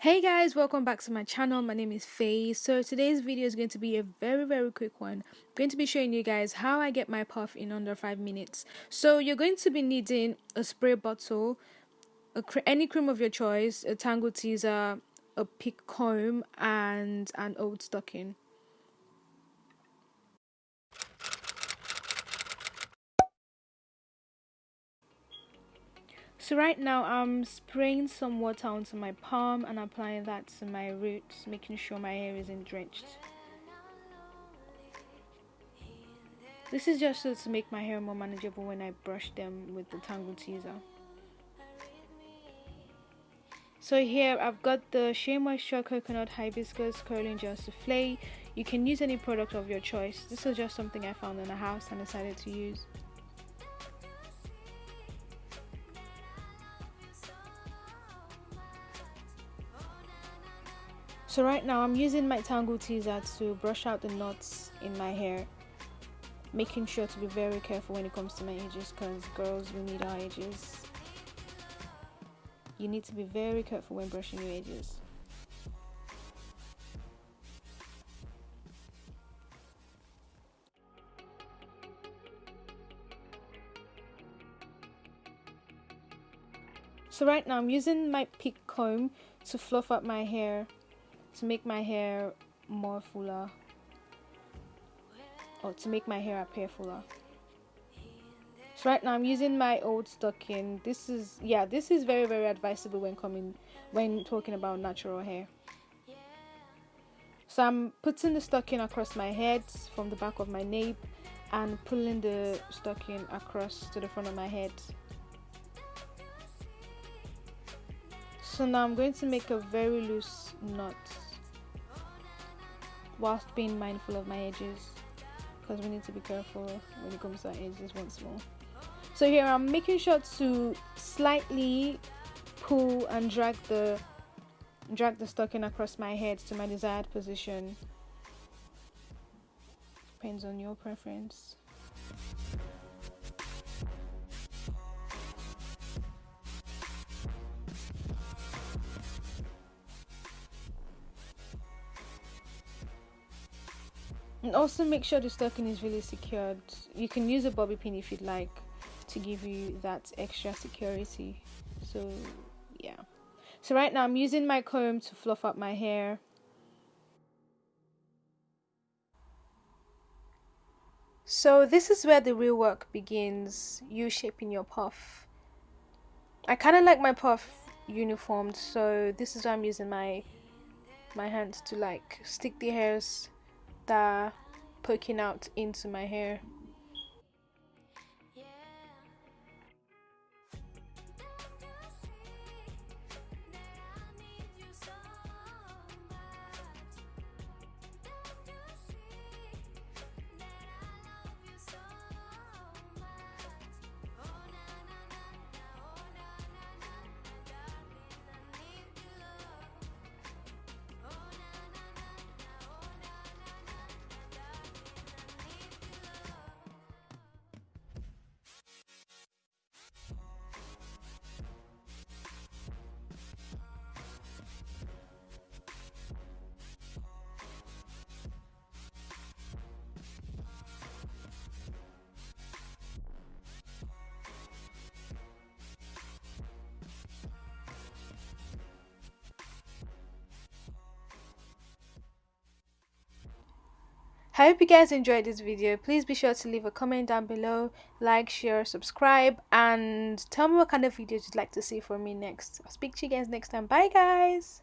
Hey guys, welcome back to my channel. My name is Faye. So today's video is going to be a very very quick one. I'm going to be showing you guys how I get my puff in under 5 minutes. So you're going to be needing a spray bottle, a cr any cream of your choice, a Tangle Teezer, a pick comb and an old stocking. So right now I'm spraying some water onto my palm and applying that to my roots, making sure my hair isn't drenched. This is just so to make my hair more manageable when I brush them with the Tangle Teezer. So here I've got the Shea Moisture Coconut Hibiscus Curling Gel Souffle. You can use any product of your choice. This is just something I found in the house and decided to use. So right now I'm using my Tangle Teezer to brush out the knots in my hair. Making sure to be very careful when it comes to my edges because girls, we need our edges. You need to be very careful when brushing your edges. So right now I'm using my pick comb to fluff up my hair to make my hair more fuller. Or to make my hair appear fuller. So right now i'm using my old stocking. This is yeah this is very very advisable when coming when talking about natural hair. So i'm putting the stocking across my head from the back of my nape and pulling the stocking across to the front of my head so now i'm going to make a very loose knot whilst being mindful of my edges because we need to be careful when it comes to our edges once more. So here I'm making sure to slightly pull and drag the drag the stocking across my head to my desired position. Depends on your preference and also make sure the stocking is really secured. You can use a bobby pin if you'd like to give you that extra security. So yeah. So right now I'm using my comb to fluff up my hair. So this is where the real work begins you shaping your puff. I kind of like my puff uniformed so this is why I'm using my my hands to like stick the hairs that poking out into my hair I hope you guys enjoyed this video. Please be sure to leave a comment down below, like, share, subscribe, and tell me what kind of videos you'd like to see from me next. I'll speak to you guys next time. Bye guys!